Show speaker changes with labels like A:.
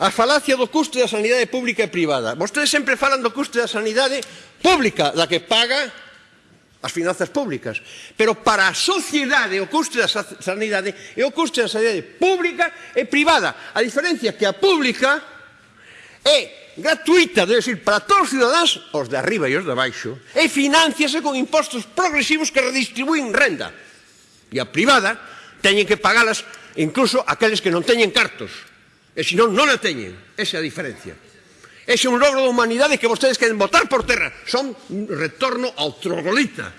A: a falacia do custo da sanidade pública e privada. Vostedes sempre falan do custo da sanidade pública, da que paga as finanzas públicas. Pero para a sociedade o custo da sanidade é o custo da sanidade pública e privada. A diferencia é que a pública é gratuita, debe decir, para todos os cidadáns, os de arriba e os de baixo, e financiase con impostos progresivos que redistribúen renda. E a privada teñen que pagalas incluso aqueles que non teñen cartos. E se non, non a teñen. Esa é a diferencia. Ese é un logro da humanidade que vostedes queren botar por terra. Son un retorno ao troglodita.